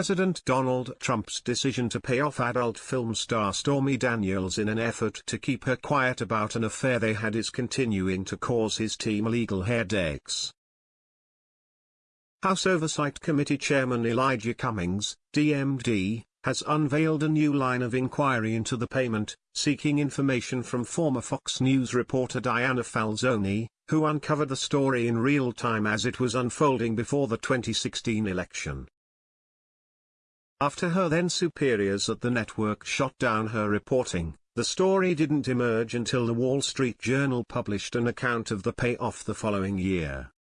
President Donald Trump's decision to pay off adult film star Stormy Daniels in an effort to keep her quiet about an affair they had is continuing to cause his team legal headaches. House Oversight Committee Chairman Elijah Cummings, DMD, has unveiled a new line of inquiry into the payment, seeking information from former Fox News reporter Diana Falzone, who uncovered the story in real time as it was unfolding before the 2016 election. After her then superiors at the network shot down her reporting, the story didn't emerge until the Wall Street Journal published an account of the payoff the following year.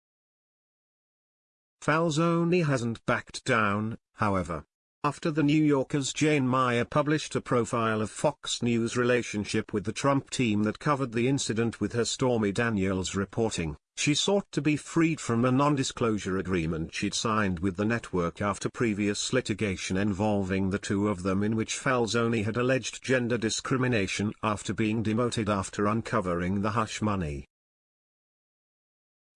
Falzone hasn't backed down, however. After the New Yorker's Jane Mayer published a profile of Fox News' relationship with the Trump team that covered the incident with her Stormy Daniels reporting, she sought to be freed from a non-disclosure agreement she'd signed with the network after previous litigation involving the two of them in which Falzone had alleged gender discrimination after being demoted after uncovering the hush money.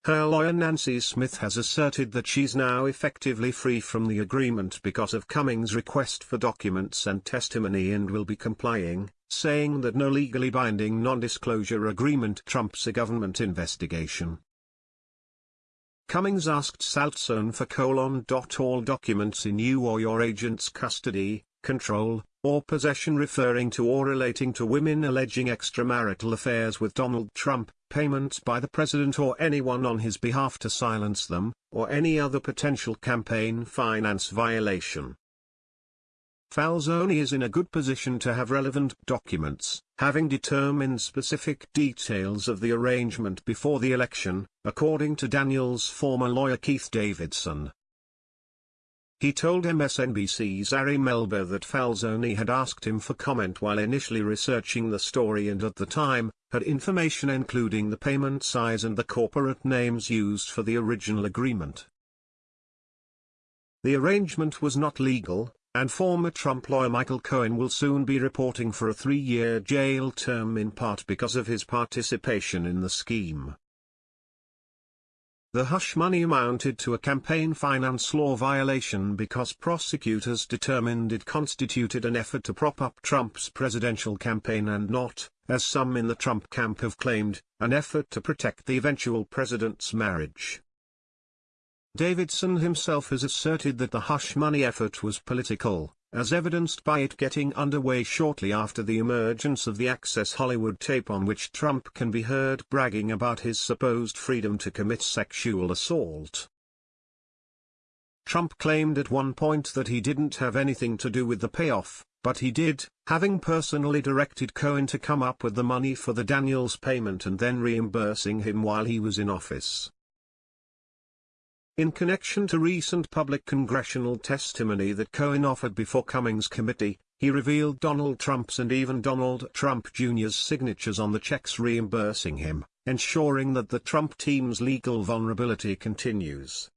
Her lawyer Nancy Smith has asserted that she's now effectively free from the agreement because of Cummings' request for documents and testimony and will be complying, saying that no legally binding non-disclosure agreement trumps a government investigation. Cummings asked Falzone for colon. All documents in you or your agent's custody, control, or possession referring to or relating to women alleging extramarital affairs with Donald Trump, payments by the president or anyone on his behalf to silence them, or any other potential campaign finance violation. Falzone is in a good position to have relevant documents, having determined specific details of the arrangement before the election, according to Daniels' former lawyer Keith Davidson. He told MSNBC's Ari Melber that Falzone had asked him for comment while initially researching the story and at the time, had information including the payment size and the corporate names used for the original agreement. The arrangement was not legal, and former Trump lawyer Michael Cohen will soon be reporting for a three-year jail term in part because of his participation in the scheme. The hush money amounted to a campaign finance law violation because prosecutors determined it constituted an effort to prop up Trump's presidential campaign and not, as some in the Trump camp have claimed, an effort to protect the eventual president's marriage. Davidson himself has asserted that the hush money effort was political, as evidenced by it getting underway shortly after the emergence of the Access Hollywood tape on which Trump can be heard bragging about his supposed freedom to commit sexual assault. Trump claimed at one point that he didn't have anything to do with the payoff, but he did, having personally directed Cohen to come up with the money for the Daniels payment and then reimbursing him while he was in office. In connection to recent public congressional testimony that Cohen offered before Cummings committee, he revealed Donald Trump's and even Donald Trump Jr.'s signatures on the checks reimbursing him, ensuring that the Trump team's legal vulnerability continues.